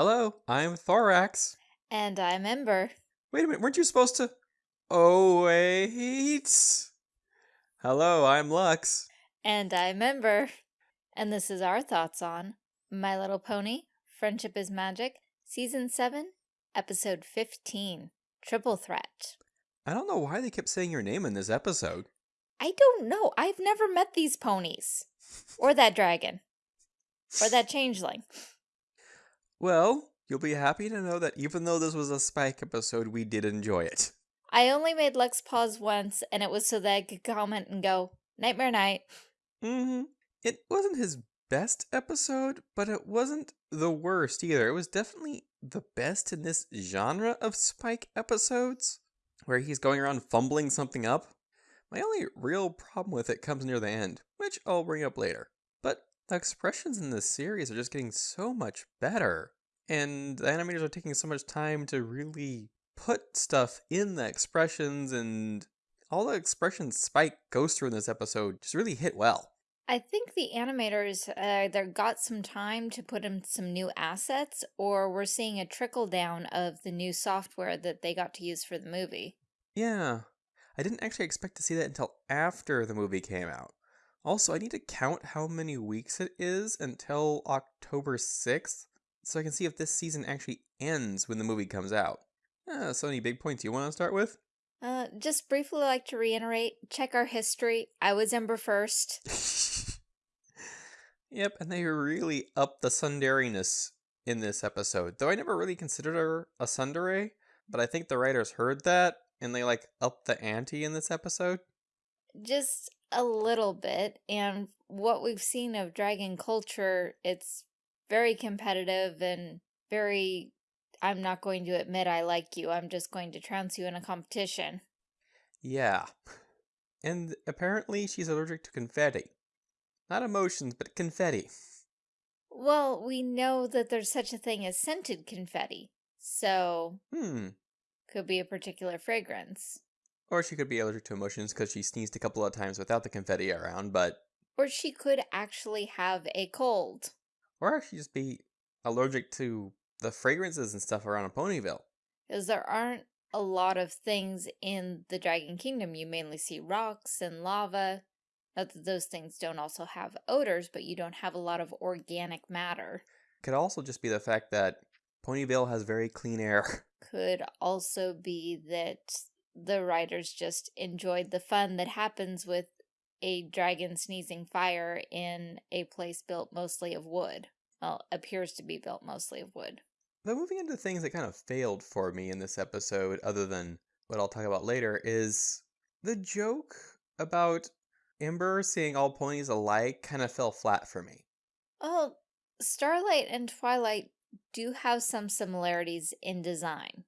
Hello, I'm Thorax. And I'm Ember. Wait a minute, weren't you supposed to? Oh, wait. Hello, I'm Lux. And I'm Ember. And this is our thoughts on My Little Pony, Friendship is Magic, Season 7, Episode 15, Triple Threat. I don't know why they kept saying your name in this episode. I don't know. I've never met these ponies. Or that dragon. Or that changeling. Well, you'll be happy to know that even though this was a Spike episode, we did enjoy it. I only made Lux pause once, and it was so that I could comment and go, Nightmare Night. Mm-hmm. It wasn't his best episode, but it wasn't the worst either. It was definitely the best in this genre of Spike episodes, where he's going around fumbling something up. My only real problem with it comes near the end, which I'll bring up later. The expressions in this series are just getting so much better. And the animators are taking so much time to really put stuff in the expressions and all the expressions Spike goes through in this episode just really hit well. I think the animators uh, either got some time to put in some new assets or we're seeing a trickle down of the new software that they got to use for the movie. Yeah, I didn't actually expect to see that until after the movie came out. Also, I need to count how many weeks it is until October 6th so I can see if this season actually ends when the movie comes out. Uh, so any big points you want to start with? Uh, just briefly like to reiterate, check our history. I was Ember first. yep, and they really upped the tsundereness in this episode. Though I never really considered her a tsundere, but I think the writers heard that and they like upped the ante in this episode. Just a little bit, and what we've seen of dragon culture, it's very competitive and very I'm not going to admit I like you. I'm just going to trounce you in a competition. Yeah. And apparently she's allergic to confetti. Not emotions, but confetti. Well, we know that there's such a thing as scented confetti. So, hmm. could be a particular fragrance. Or she could be allergic to emotions because she sneezed a couple of times without the confetti around, but... Or she could actually have a cold. Or actually just be allergic to the fragrances and stuff around a Ponyville. Because there aren't a lot of things in the Dragon Kingdom. You mainly see rocks and lava. Not that those things don't also have odors, but you don't have a lot of organic matter. Could also just be the fact that Ponyville has very clean air. Could also be that the writers just enjoyed the fun that happens with a dragon sneezing fire in a place built mostly of wood. Well, appears to be built mostly of wood. But moving into things that kind of failed for me in this episode, other than what I'll talk about later, is the joke about Ember seeing all ponies alike kind of fell flat for me. Well, Starlight and Twilight do have some similarities in design,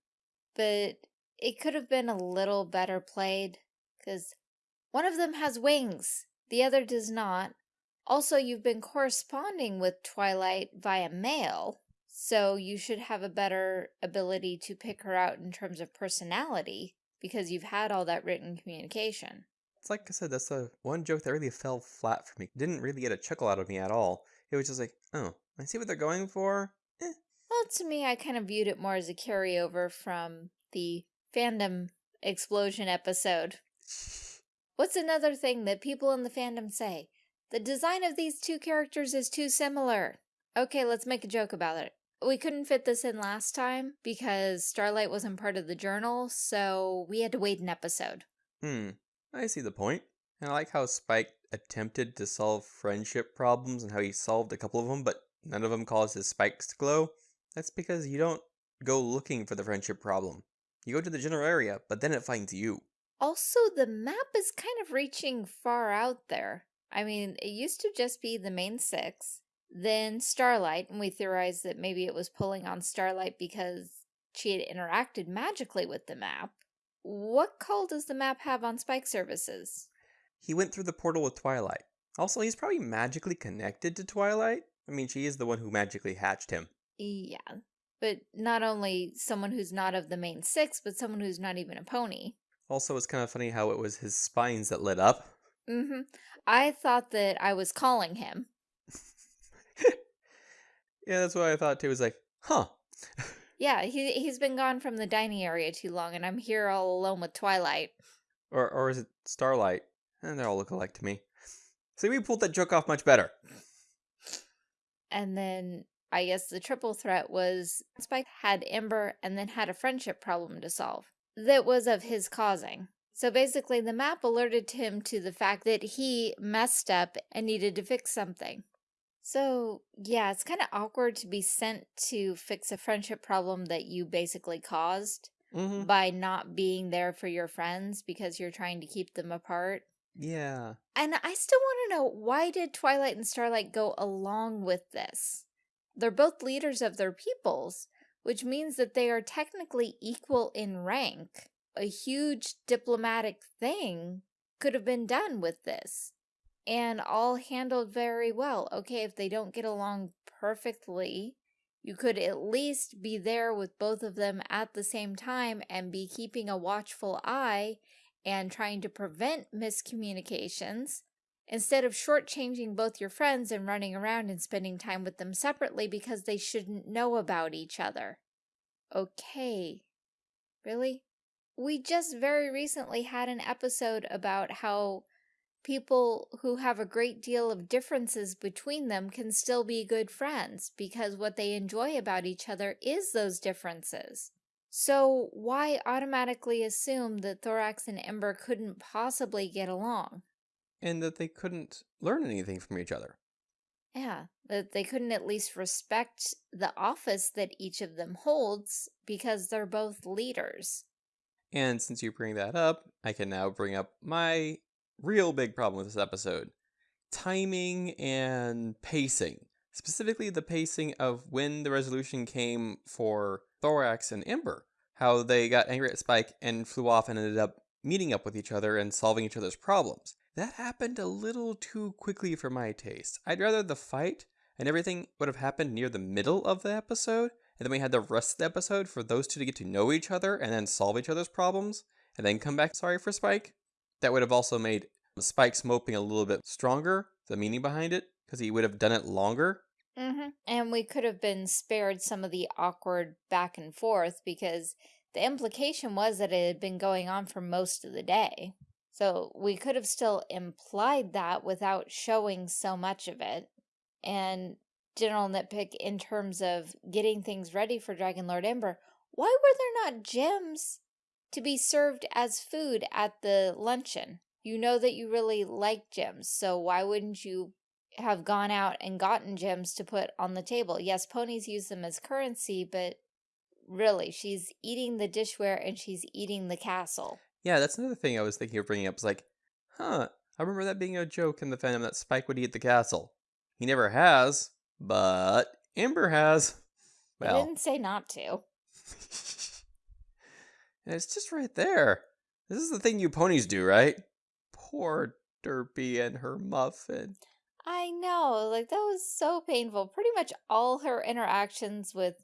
but it could have been a little better played, because one of them has wings, the other does not. Also, you've been corresponding with Twilight via mail, so you should have a better ability to pick her out in terms of personality because you've had all that written communication. It's like I said, that's the one joke that really fell flat for me. Didn't really get a chuckle out of me at all. It was just like, oh, I see what they're going for. Eh. Well, to me, I kind of viewed it more as a carryover from the fandom explosion episode. What's another thing that people in the fandom say? The design of these two characters is too similar. Okay, let's make a joke about it. We couldn't fit this in last time because Starlight wasn't part of the journal, so we had to wait an episode. Hmm, I see the point. And I like how Spike attempted to solve friendship problems and how he solved a couple of them, but none of them caused his spikes to glow. That's because you don't go looking for the friendship problem. You go to the general area, but then it finds you. Also, the map is kind of reaching far out there. I mean, it used to just be the main six, then Starlight, and we theorized that maybe it was pulling on Starlight because she had interacted magically with the map. What call does the map have on Spike services? He went through the portal with Twilight. Also, he's probably magically connected to Twilight. I mean, she is the one who magically hatched him. Yeah, but not only someone who's not of the main six, but someone who's not even a pony. Also, it's kind of funny how it was his spines that lit up. Mm-hmm. I thought that I was calling him. yeah, that's what I thought too. It was like, huh, Yeah, he he's been gone from the dining area too long, and I'm here all alone with Twilight. Or or is it Starlight? And they all look alike to me. See, we pulled that joke off much better. And then I guess the triple threat was Spike had Ember and then had a friendship problem to solve that was of his causing. So basically, the map alerted him to the fact that he messed up and needed to fix something. So, yeah, it's kind of awkward to be sent to fix a friendship problem that you basically caused Mm-hmm. by not being there for your friends because you're trying to keep them apart. Yeah. And I still want to know why did Twilight and Starlight go along with this? They're both leaders of their peoples, which means that they are technically equal in rank. A huge diplomatic thing could have been done with this and all handled very well. Okay, if they don't get along perfectly, you could at least be there with both of them at the same time and be keeping a watchful eye and trying to prevent miscommunications instead of shortchanging both your friends and running around and spending time with them separately because they shouldn't know about each other. Okay. Really? We just very recently had an episode about how people who have a great deal of differences between them can still be good friends because what they enjoy about each other is those differences. So why automatically assume that Thorax and Ember couldn't possibly get along? And that they couldn't learn anything from each other. Yeah, that they couldn't at least respect the office that each of them holds because they're both leaders. And since you bring that up, I can now bring up my real big problem with this episode timing and pacing. Specifically, the pacing of when the resolution came for Thorax and Ember. How they got angry at Spike and flew off and ended up meeting up with each other and solving each other's problems. That happened a little too quickly for my taste. I'd rather the fight and everything would have happened near the middle of the episode, and then we had the rest of the episode for those two to get to know each other and then solve each other's problems, and then come back sorry for Spike. That would have also made Spike's moping a little bit stronger, the meaning behind it, because he would have done it longer. Mm-hmm. And we could have been spared some of the awkward back and forth because the implication was that it had been going on for most of the day. So we could have still implied that without showing so much of it. And general nitpick in terms of getting things ready for Dragon Lord Ember, why were there not gems to be served as food at the luncheon? You know that you really like gems, so why wouldn't you have gone out and gotten gems to put on the table? Yes, ponies use them as currency, but really, she's eating the dishware and she's eating the castle. Yeah, that's another thing I was thinking of bringing up. Is like, huh, I remember that being a joke in the fandom that Spike would eat the castle. He never has, but Ember has. I Well, didn't say not to. and it's just right there. This is the thing you ponies do, right? Poor Derpy and her muffin. I know, like that was so painful. Pretty much all her interactions with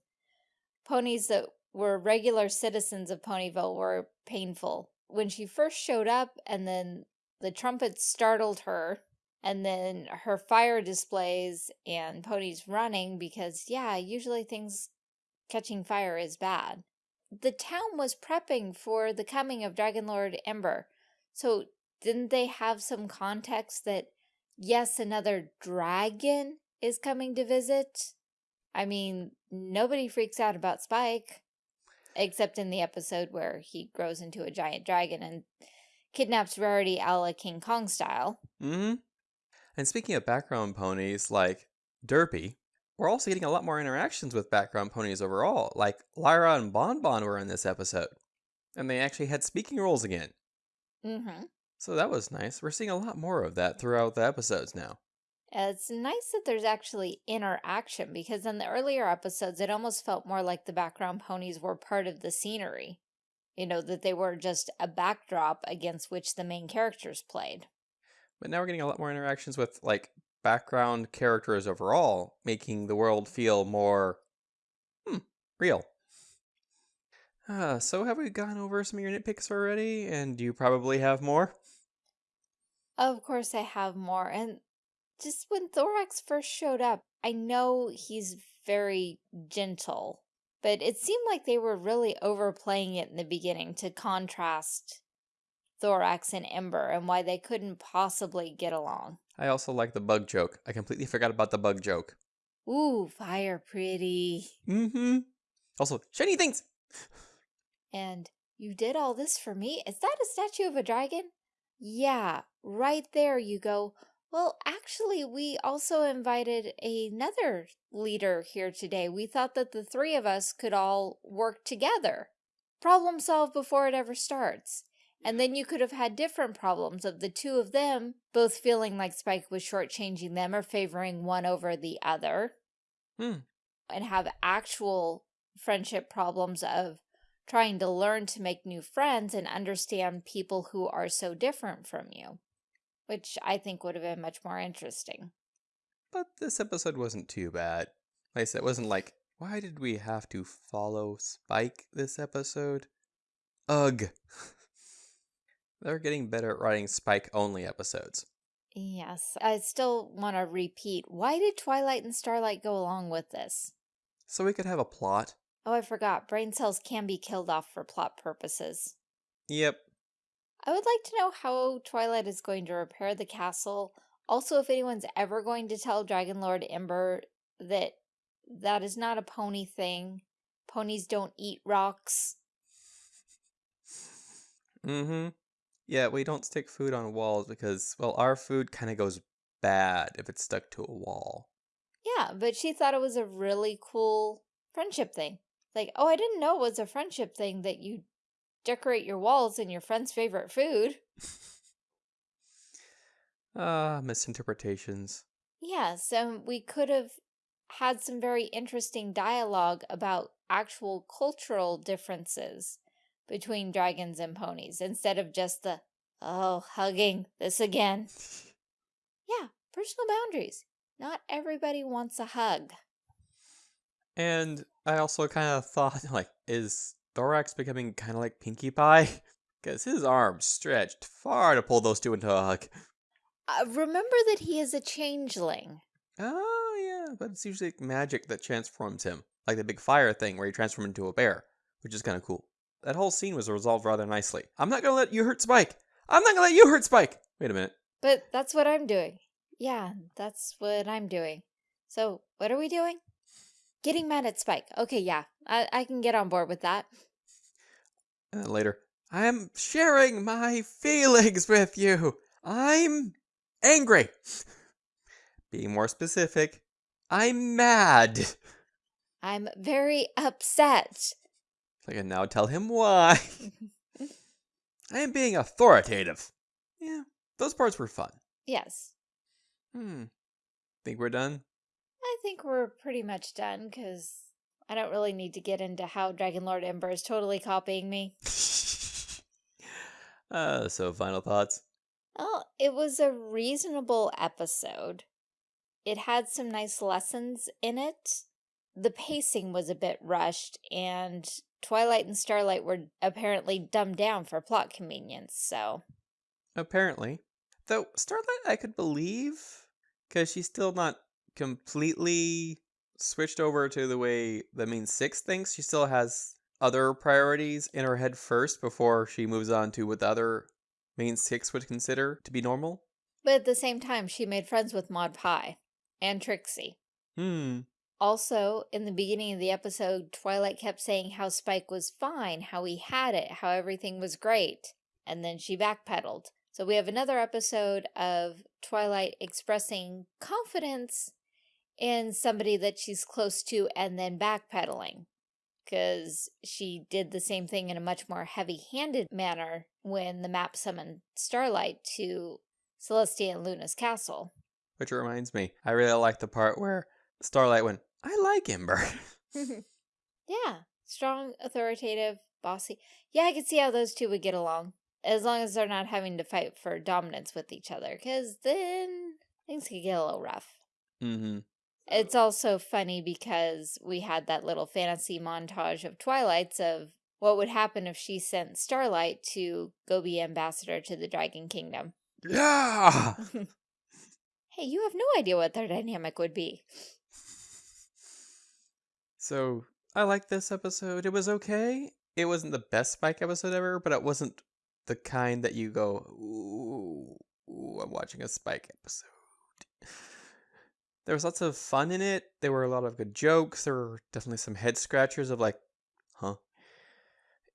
ponies that were regular citizens of Ponyville were painful. When she first showed up and then the trumpets startled her and then her fire displays and ponies running because yeah, usually things catching fire is bad. The town was prepping for the coming of Dragon Lord Ember. So didn't they have some context that yes, another dragon is coming to visit? I mean, nobody freaks out about Spike, except in the episode where he grows into a giant dragon and kidnaps Rarity a la King Kong style. Mm-hmm. And speaking of background ponies, like Derpy, we're also getting a lot more interactions with background ponies overall. Like Lyra and Bon Bon were in this episode. And they actually had speaking roles again. Mm-hmm. So that was nice. We're seeing a lot more of that throughout the episodes now. It's nice that there's actually interaction because in the earlier episodes, it almost felt more like the background ponies were part of the scenery. You know, that they were just a backdrop against which the main characters played. But now we're getting a lot more interactions with like background characters overall, making the world feel more hmm, real. Uh, so have we gone over some of your nitpicks already? And do you probably have more? Of course, I have more. And just when Thorax first showed up, I know he's very gentle, But it seemed like they were really overplaying it in the beginning to contrast Thorax and Ember and why they couldn't possibly get along. I also like the bug joke. I completely forgot about the bug joke. Ooh, fire pretty. Mm-hmm. Also, shiny things! And you did all this for me? Is that a statue of a dragon? Yeah, right there you go. Well, actually, we also invited another leader here today. We thought that the three of us could all work together. Problem solve before it ever starts. And then you could have had different problems of the two of them both feeling like Spike was shortchanging them or favoring one over the other. Hmm. And have actual friendship problems of trying to learn to make new friends and understand people who are so different from you, which I think would have been much more interesting. But this episode wasn't too bad. Like I said, it wasn't like, why did we have to follow Spike this episode? Ugh. They're getting better at writing Spike-only episodes. Yes, I still want to repeat. Why did Twilight and Starlight go along with this? So we could have a plot. Oh, I forgot. Brain cells can be killed off for plot purposes. Yep. I would like to know how Twilight is going to repair the castle. Also, if anyone's ever going to tell Dragon Lord Ember that that is not a pony thing. Ponies don't eat rocks. Mm-hmm. Yeah, we don't stick food on walls because, well, our food kind of goes bad if it's stuck to a wall. Yeah, but she thought it was a really cool friendship thing. Like, oh, I didn't know it was a friendship thing that you decorate your walls in your friend's favorite food. Ah, uh, misinterpretations. Yeah, so we could have had some very interesting dialogue about actual cultural differences between dragons and ponies instead of just the, oh, hugging, this again. yeah, personal boundaries. Not everybody wants a hug. And I also kind of thought, like, is Thorax becoming kind of like Pinkie Pie? Because his arms stretched far to pull those two into a hug. Uh, remember that he is a changeling. Oh, yeah, but it's usually magic that transforms him. Like the big fire thing where he transformed into a bear, which is kind of cool. That whole scene was resolved rather nicely. I'm not gonna let you hurt Spike! I'm not gonna let you hurt Spike! Wait a minute. But that's what I'm doing. Yeah, that's what I'm doing. So, what are we doing? Getting mad at Spike. Okay, yeah, I, I can get on board with that. And then later, I'm sharing my feelings with you. I'm angry. Being more specific, I'm mad. I'm very upset. I can now tell him why. I am being authoritative. Yeah, those parts were fun. Yes. Hmm. Think we're done? I think we're pretty much done because I don't really need to get into how Dragon Lord Ember is totally copying me. uh, so final thoughts? Well, it was a reasonable episode. It had some nice lessons in it. The pacing was a bit rushed, and Twilight and Starlight were apparently dumbed down for plot convenience, so... Apparently. Though, Starlight I could believe, because she's still not completely switched over to the way the main six thinks. She still has other priorities in her head first before she moves on to what the other main six would consider to be normal. But at the same time, she made friends with Maud Pie and Trixie. Hmm. Also, in the beginning of the episode, Twilight kept saying how Spike was fine, how he had it, how everything was great. And then she backpedaled. So we have another episode of Twilight expressing confidence in somebody that she's close to and then backpedaling. Because she did the same thing in a much more heavy-handed manner when the map summoned Starlight to Celestia and Luna's castle. Which reminds me, I really like the part where Starlight went, I like Ember. yeah, strong, authoritative, bossy. Yeah, I could see how those two would get along. As long as they're not having to fight for dominance with each other, because then things could get a little rough. Mm-hmm. It's also funny because we had that little fantasy montage of Twilights of what would happen if she sent Starlight to go be ambassador to the Dragon Kingdom. Yeah! hey, you have no idea what their dynamic would be. So I like this episode. It was okay. It wasn't the best Spike episode ever, but it wasn't the kind that you go, ooh, ooh I'm watching a Spike episode. There was lots of fun in it. There were a lot of good jokes. There were definitely some head scratchers of like, huh?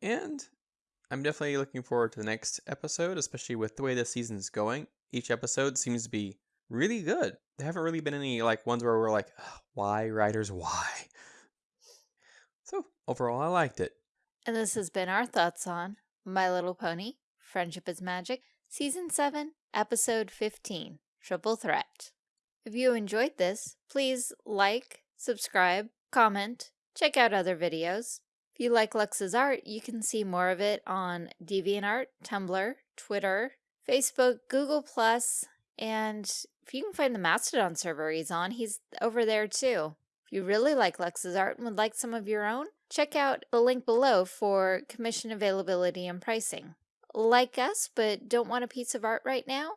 And I'm definitely looking forward to the next episode, especially with the way this season's going. Each episode seems to be really good. There haven't really been any like ones where we're like, why writers, why? So overall, I liked it. And this has been our thoughts on My Little Pony, Friendship is Magic, Season 7, Episode 15, Triple Threat. If you enjoyed this, please like, subscribe, comment, check out other videos. If you like Lux's art, you can see more of it on DeviantArt, Tumblr, Twitter, Facebook, Google+, and if you can find the Mastodon server he's on, he's over there too. If you really like Lux's art and would like some of your own, check out the link below for commission availability and pricing. Like us, but don't want a piece of art right now?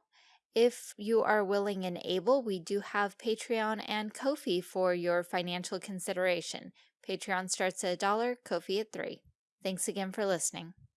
If you are willing and able, we do have Patreon and Ko-fi for your financial consideration. Patreon starts at a dollar, Ko-fi at three. Thanks again for listening.